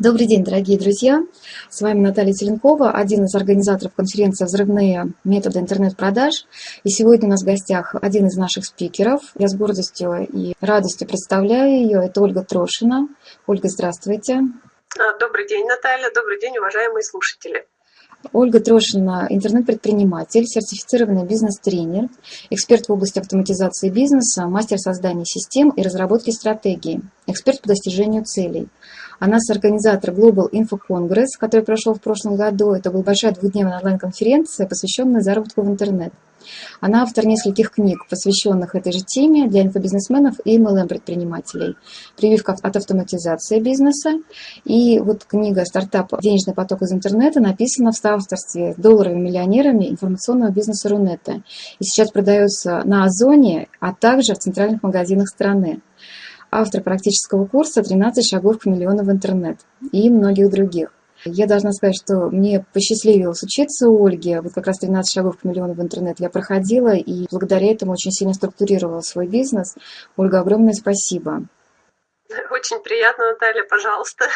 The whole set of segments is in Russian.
Добрый день, дорогие друзья! С вами Наталья Теленкова, один из организаторов конференции «Взрывные методы интернет-продаж». И сегодня у нас в гостях один из наших спикеров. Я с гордостью и радостью представляю ее. Это Ольга Трошина. Ольга, здравствуйте. А, добрый день, Наталья. Добрый день, уважаемые слушатели. Ольга Трошина – интернет-предприниматель, сертифицированный бизнес-тренер, эксперт в области автоматизации бизнеса, мастер создания систем и разработки стратегий, эксперт по достижению целей – она организатор Global Info Congress, который прошел в прошлом году. Это была большая двухдневная онлайн-конференция, посвященная заработку в интернет. Она автор нескольких книг, посвященных этой же теме для инфобизнесменов и MLM-предпринимателей. Прививка от автоматизации бизнеса. И вот книга «Стартап. Денежный поток из интернета» написана в соавторстве с долларовыми миллионерами информационного бизнеса Рунета. И сейчас продается на Озоне, а также в центральных магазинах страны автор практического курса «13 шагов к миллиону в интернет» и многих других. Я должна сказать, что мне посчастливилось учиться у Ольги. Вот как раз 13 шагов к миллиону в интернет я проходила, и благодаря этому очень сильно структурировала свой бизнес. Ольга, огромное спасибо. Очень приятно, Наталья, пожалуйста.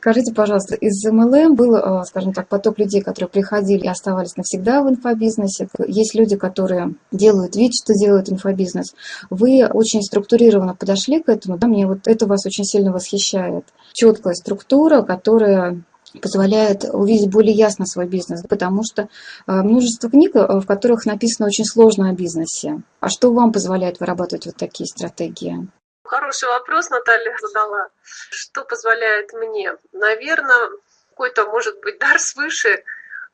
Скажите, пожалуйста, из MLM был, э, скажем так, поток людей, которые приходили и оставались навсегда в инфобизнесе. Есть люди, которые делают вид, что делают инфобизнес. Вы очень структурированно подошли к этому. Да? Мне вот это вас очень сильно восхищает. Четкая структура, которая позволяет увидеть более ясно свой бизнес, потому что э, множество книг, э, в которых написано очень сложно о бизнесе. А что вам позволяет вырабатывать вот такие стратегии? Хороший вопрос Наталья задала. Что позволяет мне? Наверное, какой-то, может быть, дар свыше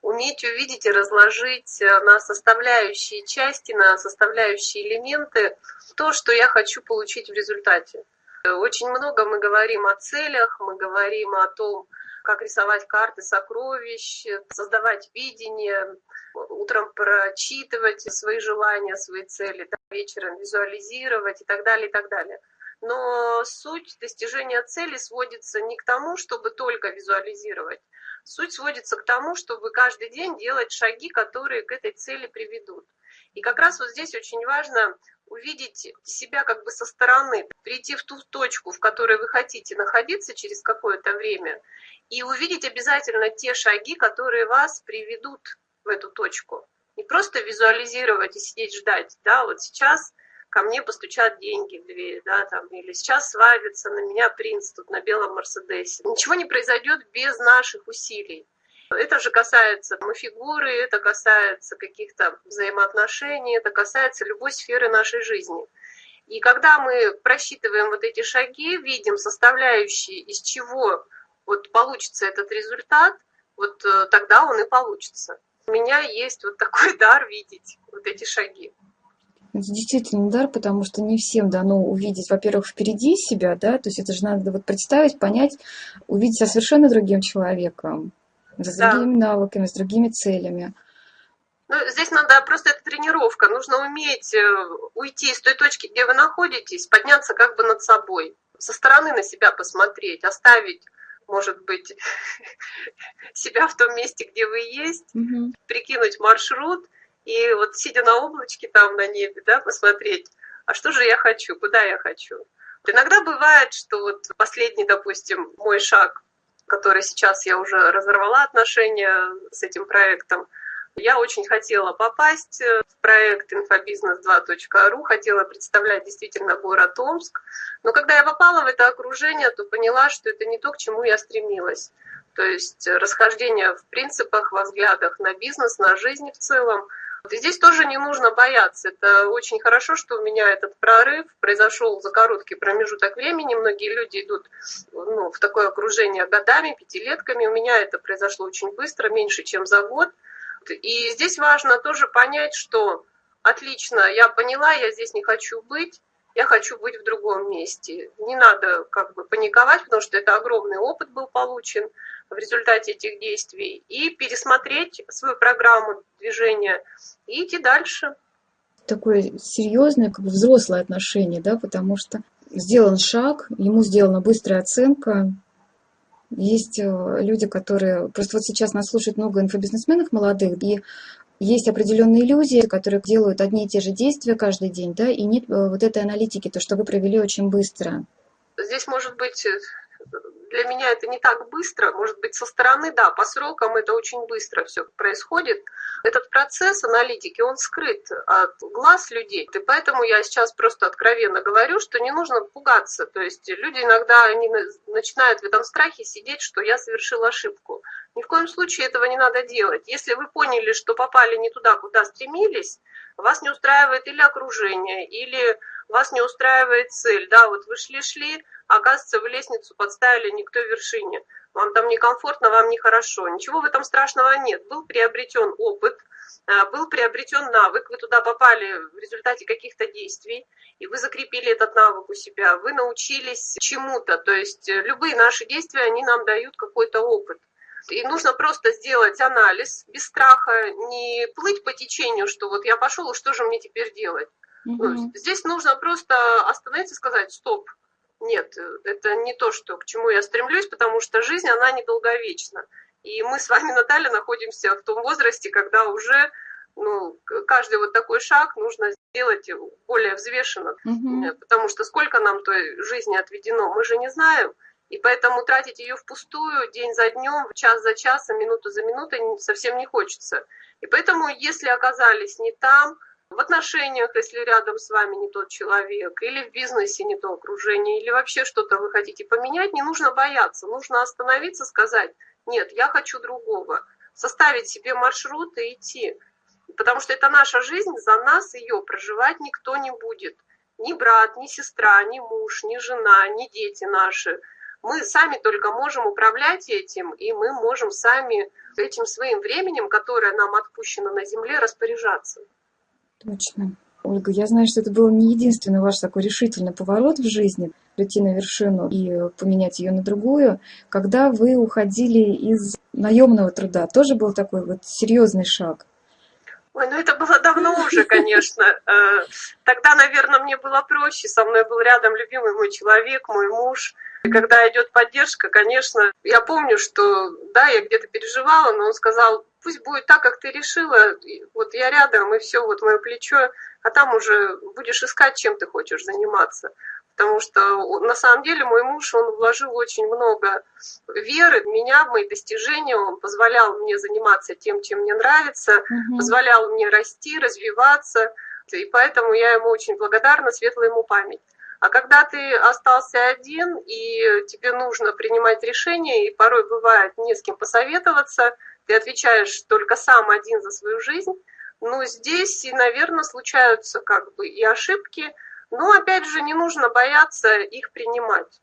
уметь увидеть и разложить э, на составляющие части, на составляющие элементы то, что я хочу получить в результате. Очень много мы говорим о целях, мы говорим о том, как рисовать карты сокровищ, создавать видение, утром прочитывать свои желания, свои цели, да, вечером визуализировать и так далее, и так далее но суть достижения цели сводится не к тому, чтобы только визуализировать. Суть сводится к тому, чтобы каждый день делать шаги, которые к этой цели приведут. И как раз вот здесь очень важно увидеть себя как бы со стороны, прийти в ту точку, в которой вы хотите находиться через какое-то время, и увидеть обязательно те шаги, которые вас приведут в эту точку. Не просто визуализировать и сидеть ждать. Да, вот сейчас ко мне постучат деньги в дверь, да, там, или сейчас свалится на меня принц тут на белом Мерседесе. Ничего не произойдет без наших усилий. Это же касается мы фигуры, это касается каких-то взаимоотношений, это касается любой сферы нашей жизни. И когда мы просчитываем вот эти шаги, видим составляющие, из чего вот получится этот результат, вот э, тогда он и получится. У меня есть вот такой дар видеть вот эти шаги. Это действительно дар, потому что не всем дано увидеть, во-первых, впереди себя, да, то есть это же надо вот представить, понять, увидеть себя совершенно другим человеком, с да. другими навыками, с другими целями. Ну, здесь надо просто это тренировка. Нужно уметь э, уйти из той точки, где вы находитесь, подняться как бы над собой, со стороны на себя посмотреть, оставить, может быть, себя в том месте, где вы есть, угу. прикинуть маршрут и вот сидя на облачке там на небе, да, посмотреть, а что же я хочу, куда я хочу. Иногда бывает, что вот последний, допустим, мой шаг, который сейчас я уже разорвала отношения с этим проектом, я очень хотела попасть в проект инфобизнес 2.ру, хотела представлять действительно город Омск. Но когда я попала в это окружение, то поняла, что это не то, к чему я стремилась. То есть расхождение в принципах, во взглядах на бизнес, на жизнь в целом – здесь тоже не нужно бояться. Это очень хорошо, что у меня этот прорыв произошел за короткий промежуток времени. Многие люди идут ну, в такое окружение годами, пятилетками. У меня это произошло очень быстро, меньше, чем за год. И здесь важно тоже понять, что отлично, я поняла, я здесь не хочу быть, я хочу быть в другом месте. Не надо как бы паниковать, потому что это огромный опыт был получен в результате этих действий, и пересмотреть свою программу движения и идти дальше. Такое серьезное, как бы взрослое отношение, да, потому что сделан шаг, ему сделана быстрая оценка. Есть э, люди, которые... Просто вот сейчас нас слушает много инфобизнесменов молодых, и есть определенные иллюзии, которые делают одни и те же действия каждый день, да, и нет э, вот этой аналитики, то, что вы провели очень быстро. Здесь может быть э, для меня это не так быстро, может быть, со стороны, да, по срокам это очень быстро все происходит. Этот процесс аналитики, он скрыт от глаз людей. И поэтому я сейчас просто откровенно говорю, что не нужно пугаться. То есть люди иногда они начинают в этом страхе сидеть, что я совершил ошибку. Ни в коем случае этого не надо делать. Если вы поняли, что попали не туда, куда стремились, вас не устраивает или окружение, или вас не устраивает цель. Да, вот вы шли-шли, оказывается, вы лестницу подставили не к той вершине. Вам там некомфортно, вам нехорошо. Ничего в этом страшного нет. Был приобретен опыт, а, был приобретен навык, вы туда попали в результате каких-то действий, и вы закрепили этот навык у себя, вы научились чему-то. То есть любые наши действия, они нам дают какой-то опыт. И нужно просто сделать анализ без страха, не плыть по течению, что вот я пошел, и что же мне теперь делать. Угу. Здесь нужно просто остановиться и сказать, стоп, нет, это не то, что, к чему я стремлюсь, потому что жизнь, она недолговечна. И мы с вами, Наталья, находимся в том возрасте, когда уже ну, каждый вот такой шаг нужно сделать более взвешенно, угу. потому что сколько нам той жизни отведено, мы же не знаем. И поэтому тратить ее впустую день за днем, час за часом, минуту за минутой совсем не хочется. И поэтому, если оказались не там, в отношениях, если рядом с вами не тот человек, или в бизнесе не то окружение, или вообще что-то вы хотите поменять, не нужно бояться, нужно остановиться, сказать, нет, я хочу другого, составить себе маршрут и идти. Потому что это наша жизнь, за нас ее проживать никто не будет. Ни брат, ни сестра, ни муж, ни жена, ни дети наши – мы сами только можем управлять этим, и мы можем сами этим своим временем, которое нам отпущено на Земле, распоряжаться. Точно. Ольга, я знаю, что это был не единственный ваш такой решительный поворот в жизни, прийти на вершину и поменять ее на другую, когда вы уходили из наемного труда. Тоже был такой вот серьезный шаг. Ой, ну это было давно уже, конечно. Э, тогда, наверное, мне было проще. Со мной был рядом любимый мой человек, мой муж. И когда идет поддержка, конечно, я помню, что да, я где-то переживала, но он сказал, пусть будет так, как ты решила, вот я рядом, и все, вот мое плечо, а там уже будешь искать, чем ты хочешь заниматься. Потому что на самом деле мой муж, он вложил очень много веры в меня, в мои достижения, он позволял мне заниматься тем, чем мне нравится, угу. позволял мне расти, развиваться, и поэтому я ему очень благодарна, светлая ему память. А когда ты остался один, и тебе нужно принимать решения, и порой бывает не с кем посоветоваться, ты отвечаешь только сам один за свою жизнь, ну, здесь, и, наверное, случаются как бы и ошибки, но, опять же, не нужно бояться их принимать.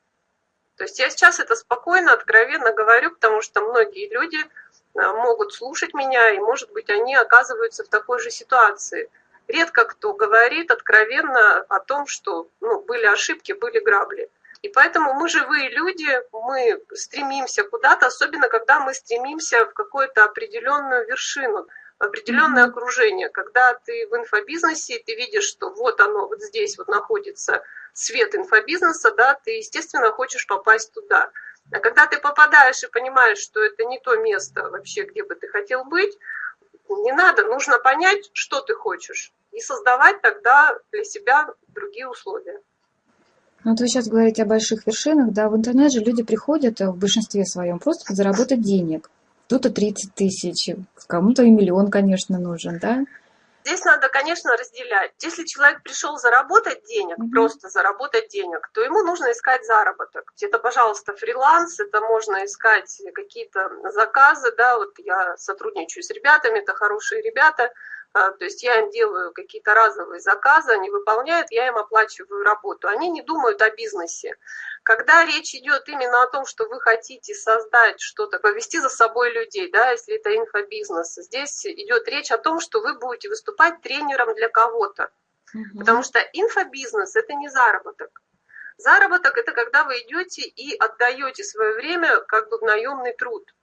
То есть я сейчас это спокойно, откровенно говорю, потому что многие люди э, могут слушать меня, и, может быть, они оказываются в такой же ситуации – редко кто говорит откровенно о том, что ну, были ошибки, были грабли. И поэтому мы живые люди, мы стремимся куда-то, особенно когда мы стремимся в какую-то определенную вершину, определенное окружение. Когда ты в инфобизнесе, ты видишь, что вот оно, вот здесь вот находится свет инфобизнеса, да, ты, естественно, хочешь попасть туда. А когда ты попадаешь и понимаешь, что это не то место вообще, где бы ты хотел быть, не надо, нужно понять, что ты хочешь, и создавать тогда для себя другие условия. Ну, вот вы сейчас говорите о больших вершинах, да, в интернет же люди приходят в большинстве своем просто заработать денег. Кто-то 30 тысяч, кому-то и миллион, конечно, нужен, да? Здесь надо, конечно, разделять. Если человек пришел заработать денег, mm-hmm. просто заработать денег, то ему нужно искать заработок. Это, пожалуйста, фриланс, это можно искать какие-то заказы, да, вот я сотрудничаю с ребятами, это хорошие ребята, то есть я им делаю какие-то разовые заказы, они выполняют, я им оплачиваю работу. Они не думают о бизнесе. Когда речь идет именно о том, что вы хотите создать что-то, повести за собой людей, да, если это инфобизнес, здесь идет речь о том, что вы будете выступать тренером для кого-то. Угу. Потому что инфобизнес – это не заработок. Заработок – это когда вы идете и отдаете свое время как бы в наемный труд.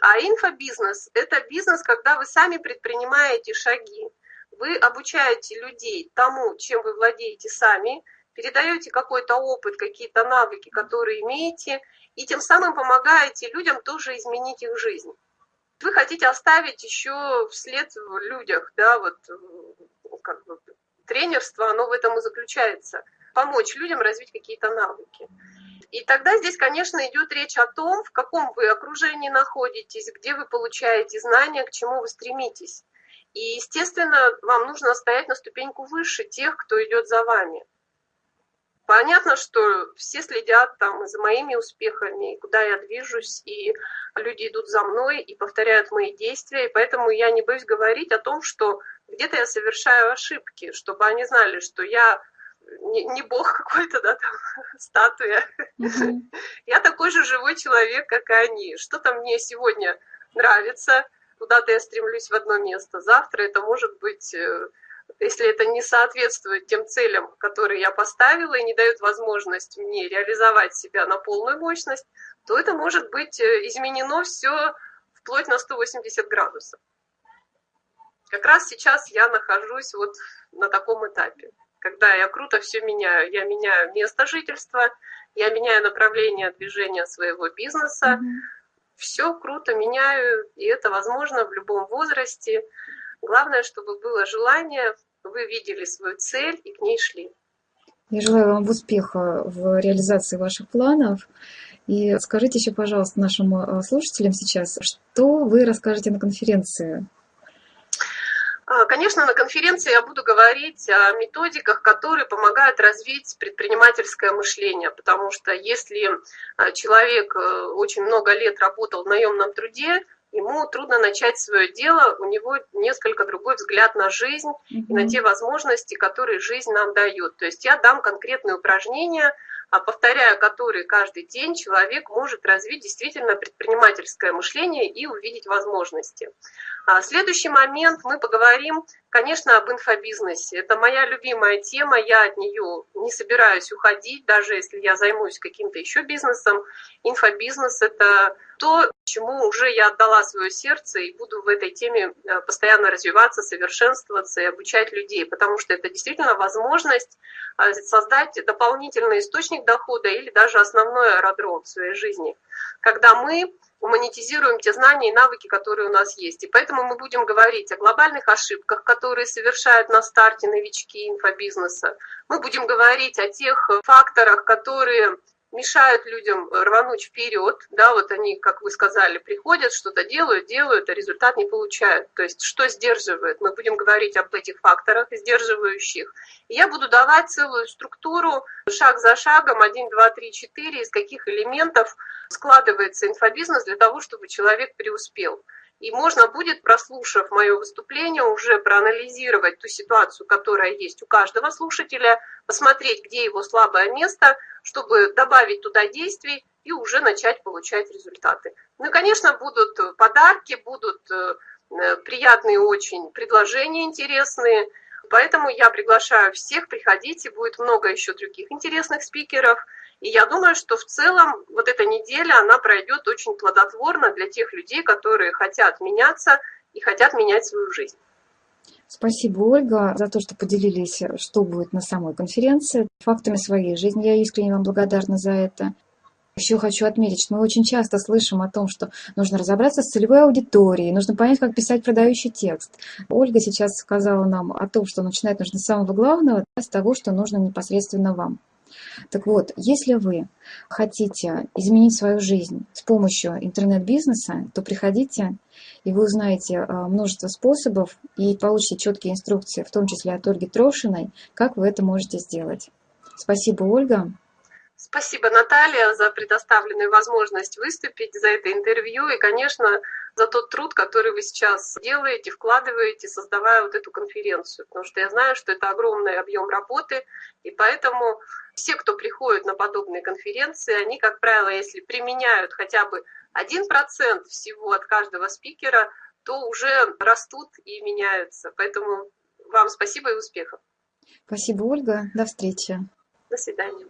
А инфобизнес – это бизнес, когда вы сами предпринимаете шаги. Вы обучаете людей тому, чем вы владеете сами, передаете какой-то опыт, какие-то навыки, которые имеете, и тем самым помогаете людям тоже изменить их жизнь. Вы хотите оставить еще вслед в людях, да, вот как бы тренерство, оно в этом и заключается. Помочь людям развить какие-то навыки. И тогда здесь, конечно, идет речь о том, в каком вы окружении находитесь, где вы получаете знания, к чему вы стремитесь. И, естественно, вам нужно стоять на ступеньку выше тех, кто идет за вами. Понятно, что все следят там за моими успехами, куда я движусь, и люди идут за мной и повторяют мои действия, и поэтому я не боюсь говорить о том, что где-то я совершаю ошибки, чтобы они знали, что я не, не бог какой-то, да, там, статуя. Mm-hmm. Я такой же живой человек, как и они. Что-то мне сегодня нравится, куда-то я стремлюсь в одно место. Завтра это может быть, э, если это не соответствует тем целям, которые я поставила и не дают возможность мне реализовать себя на полную мощность, то это может быть э, изменено все вплоть на 180 градусов. Как раз сейчас я нахожусь вот на таком этапе когда я круто все меняю. Я меняю место жительства, я меняю направление движения своего бизнеса. Mm-hmm. Все круто меняю, и это возможно в любом возрасте. Главное, чтобы было желание, вы видели свою цель и к ней шли. Я желаю вам успеха в реализации ваших планов. И скажите еще, пожалуйста, нашим э, слушателям сейчас, что вы расскажете на конференции конечно, на конференции я буду говорить о методиках, которые помогают развить предпринимательское мышление, потому что если а, человек э, очень много лет работал в наемном труде, ему трудно начать свое дело, у него несколько другой взгляд на жизнь mm-hmm. и на те возможности, которые жизнь нам дает. То есть я дам конкретные упражнения, а повторяя которые каждый день, человек может развить действительно предпринимательское мышление и увидеть возможности. А следующий момент мы поговорим, конечно, об инфобизнесе. Это моя любимая тема, я от нее не собираюсь уходить, даже если я займусь каким-то еще бизнесом. Инфобизнес – это то, чему уже я отдала свое сердце и буду в этой теме э, постоянно развиваться, совершенствоваться и обучать людей, потому что это действительно возможность э, создать дополнительный источник дохода или даже основной аэродром в своей жизни, когда мы монетизируем те знания и навыки, которые у нас есть. И поэтому мы будем говорить о глобальных ошибках, которые совершают на старте новички инфобизнеса. Мы будем говорить о тех факторах, которые мешают людям рвануть вперед, да, вот они, как вы сказали, приходят, что-то делают, делают, а результат не получают. То есть что сдерживает? Мы будем говорить об этих факторах сдерживающих. И я буду давать целую структуру шаг за шагом, 1, 2, 3, 4, из каких элементов складывается инфобизнес для того, чтобы человек преуспел. И можно будет, прослушав мое выступление, уже проанализировать ту ситуацию, которая есть у каждого слушателя, посмотреть, где его слабое место, чтобы добавить туда действий и уже начать получать результаты. Ну и, конечно, будут подарки, будут э, приятные очень предложения интересные. Поэтому я приглашаю всех, приходите, будет много еще других интересных спикеров – и я думаю, что в целом вот эта неделя, она пройдет очень плодотворно для тех людей, которые хотят меняться и хотят менять свою жизнь. Спасибо, Ольга, за то, что поделились, что будет на самой конференции, фактами своей жизни. Я искренне вам благодарна за это. Еще хочу отметить, что мы очень часто слышим о том, что нужно разобраться с целевой аудиторией, нужно понять, как писать продающий текст. Ольга сейчас сказала нам о том, что начинать нужно с самого главного, с того, что нужно непосредственно вам. Так вот, если вы хотите изменить свою жизнь с помощью интернет-бизнеса, то приходите, и вы узнаете а, множество способов и получите четкие инструкции, в том числе от Ольги Трошиной, как вы это можете сделать. Спасибо, Ольга. Спасибо, Наталья, за предоставленную возможность выступить, за это интервью и, конечно, за тот труд, который вы сейчас делаете, вкладываете, создавая вот эту конференцию. Потому что я знаю, что это огромный объем работы, и поэтому все, кто приходит на подобные конференции, они, как правило, если применяют хотя бы 1% всего от каждого спикера, то уже растут и меняются. Поэтому вам спасибо и успехов. Спасибо, Ольга. До встречи. До свидания.